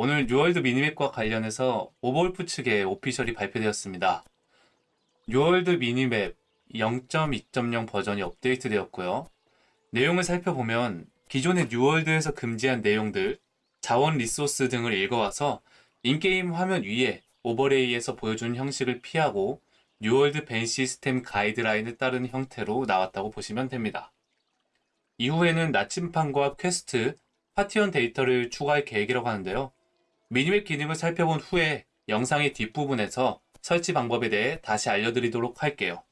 오늘 뉴월드 minimap과 관련해서 오버울프 측에 official이 발표되었습니다. 뉴월드 minimap 0.2.0 버전이 업데이트되었고요. 내용을 살펴보면 기존의 뉴월드에서 금지한 내용들, 자원 resource 등을 읽어와서 in-game 화면 위에 overlay에서 보여준 형식을 피하고 뉴월드 ban 시스템 가이드라인을 따르는 형태로 나왔다고 보시면 됩니다. 이후에는 나침판과 퀘스트, 파티원 데이터를 추가할 계획이라고 하는데요. minimap 기능을 살펴본 후에 영상의 뒷부분에서 설치 방법에 대해 다시 알려드리도록 할게요.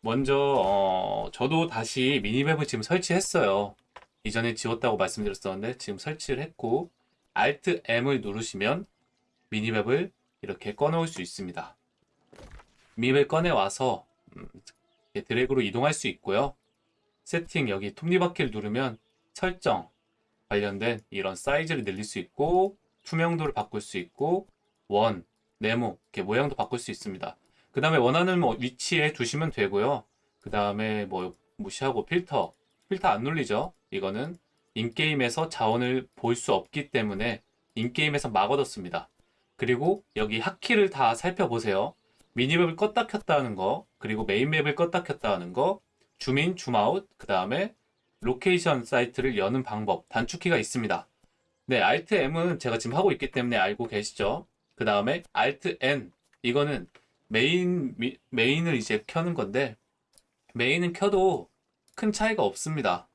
먼저 어, 저도 다시 minimap을 지금 설치했어요. 이전에 지웠다고 말씀드렸었는데 지금 설치를 했고 Alt M을 누르시면 minimap을 이렇게 꺼놓을 수 있습니다. 미니맵 꺼내와서 음, 드래그로 이동할 수 있고요. 세팅 여기 톱니바퀴를 누르면 설정 관련된 이런 사이즈를 늘릴 수 있고 투명도를 바꿀 수 있고 원, 네모 이렇게 모양도 바꿀 수 있습니다. 그 다음에 원하는 뭐 위치에 두시면 되고요. 그 다음에 뭐 무시하고 필터 필터 안 눌리죠. 이거는 인게임에서 자원을 볼 수 없기 때문에 인게임에서 막 얻었습니다. 그리고 여기 hotkey를 다 살펴보세요. minimap을 껐다 켰다 하는 거, 그리고 main map을 껐다 켰다 하는 거, zoom in, zoom out, 그 다음에 location 사이트를 여는 방법, 단축키가 있습니다. 네, Alt M은 제가 지금 하고 있기 때문에 알고 계시죠? 그 다음에 Alt N, 이거는 메인, 미, main을 이제 켜는 건데, main은 켜도 큰 차이가 없습니다.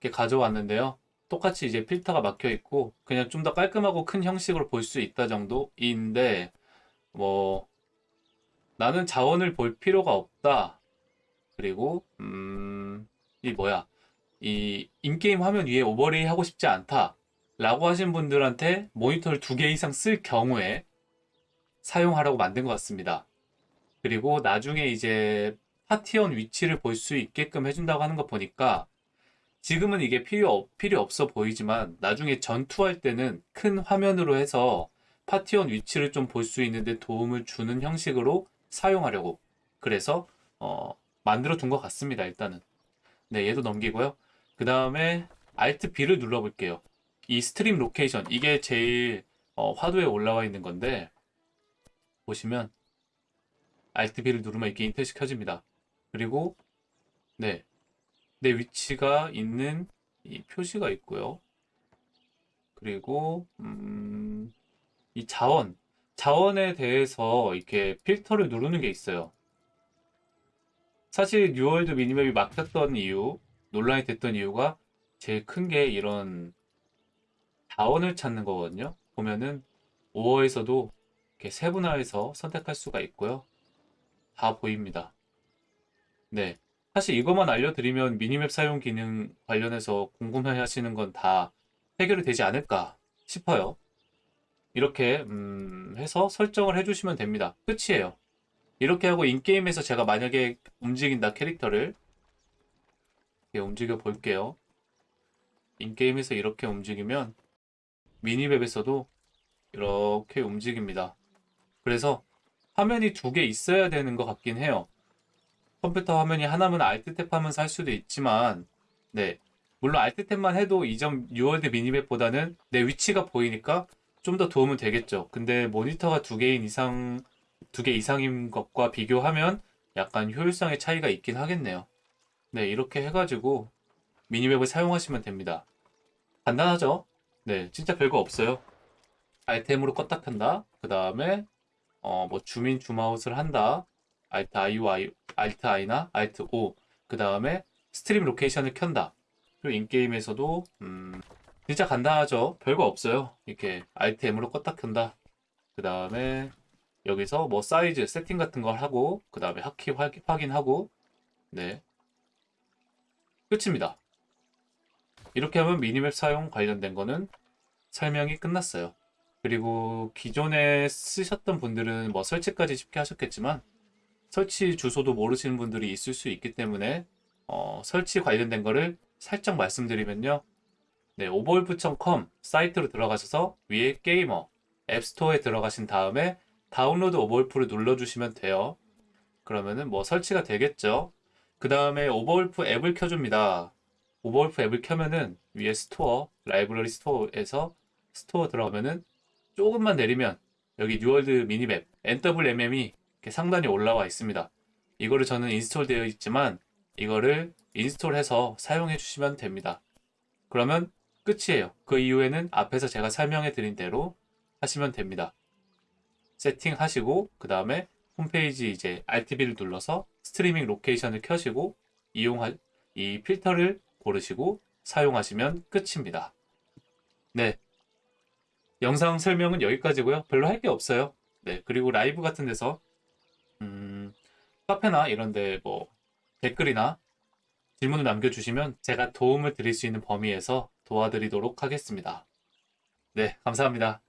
이렇게 가져왔는데요. 똑같이 이제 필터가 막혀 있고, 그냥 좀 더 깔끔하고 큰 형식으로 볼 수 있다 정도인데, 뭐, 나는 자원을 볼 필요가 없다. 그리고, 음, 이 뭐야. 이 인게임 화면 위에 오버레이 하고 싶지 않다. 라고 하신 분들한테 모니터를 두 개 이상 쓸 경우에 사용하라고 만든 것 같습니다. 그리고 나중에 이제 파티원 위치를 볼 수 있게끔 해준다고 하는 거 보니까 지금은 이게 필요, 필요 없어 보이지만 나중에 전투할 때는 큰 화면으로 해서 파티원 위치를 좀 볼 수 있는데 도움을 주는 형식으로 사용하려고 그래서 어, 만들어 둔 것 같습니다. 일단은 네 얘도 넘기고요. 그 다음에 Alt B를 눌러 볼게요. 이 stream location 이게 제일 어, 화두에 올라와 있는 건데 보시면 Alt B를 누르면 이렇게 인터넷이 켜집니다. 그리고 네, 내 위치가 있는 이 표시가 있고요. 그리고 음, 이 자원 자원에 대해서 이렇게 필터를 누르는 게 있어요. 사실 뉴월드 minimap이 막혔던 이유, 논란이 됐던 이유가 제일 큰 게 이런 자원을 찾는 거거든요. 보면은 5어에서도 이렇게 세분화해서 선택할 수가 있고요. 다 보입니다. 네. 사실 이것만 알려드리면 미니맵 사용 기능 관련해서 궁금해 하시는 건 다 해결이 되지 않을까 싶어요. 이렇게 음, 해서 설정을 해주시면 됩니다. 끝이에요. 이렇게 하고 인게임에서 제가 만약에 움직인다 캐릭터를 움직여 볼게요. 인게임에서 이렇게 움직이면 minimap에서도 이렇게 움직입니다. 그래서 화면이 두 개 있어야 되는 것 같긴 해요. 컴퓨터 화면이 하나면 Alt 탭하면서 할 수도 있지만 네 물론 Alt 탭만 해도 이전 뉴월드 minimap보다는 내 위치가 보이니까 좀 더 도움은 되겠죠. 근데 모니터가 두 개인 이상 두 개 이상인 것과 비교하면 약간 효율성의 차이가 있긴 하겠네요. 네 이렇게 해가지고 minimap을 사용하시면 됩니다. 간단하죠? 네 진짜 별거 없어요. Alt M으로 껐다 켠다. 그 다음에 어, 뭐 zoom in zoom out을 한다. Alt I와 Alt I나 Alt O 그 다음에 stream location을 켠다. 그리고 in-game에서도 음, 진짜 간단하죠. 별거 없어요. 이렇게 M으로 껐다 켠다. 그 다음에 여기서 뭐 사이즈 세팅 같은 걸 하고 그 다음에 hotkey 확인하고 네 끝입니다. 이렇게 하면 미니맵 사용 관련된 거는 설명이 끝났어요. 그리고 기존에 쓰셨던 분들은 뭐 설치까지 쉽게 하셨겠지만 설치 주소도 모르시는 분들이 있을 수 있기 때문에 어, 설치 관련된 거를 살짝 말씀드리면요. 네, 오버울프.com 사이트로 들어가셔서 위에 게이머 앱스토어에 들어가신 다음에 다운로드 오버울프를 눌러주시면 돼요. 그러면은 뭐 설치가 되겠죠. 그 다음에 오버울프 앱을 켜줍니다. 오버울프 앱을 켜면은 위에 store, library store에서 store 들어가면은 조금만 내리면 여기 뉴월드 minimap NWMM이 이렇게 상단에 올라와 있습니다. 이거를 저는 install 되어 있지만 이거를 install해서 사용해 주시면 됩니다. 그러면 끝이에요. 그 이후에는 앞에서 제가 설명해 드린 대로 하시면 됩니다. 세팅하시고 그 다음에 홈페이지 이제 Alt B를 눌러서 streaming location을 켜시고 이용할 이 필터를 고르시고 사용하시면 끝입니다. 네. 영상 설명은 여기까지고요. 별로 할 게 없어요. 네. 그리고 라이브 같은 데서 음, 카페나 이런 데 뭐 댓글이나 질문을 남겨주시면 제가 도움을 드릴 수 있는 범위에서 도와드리도록 하겠습니다. 네, 감사합니다.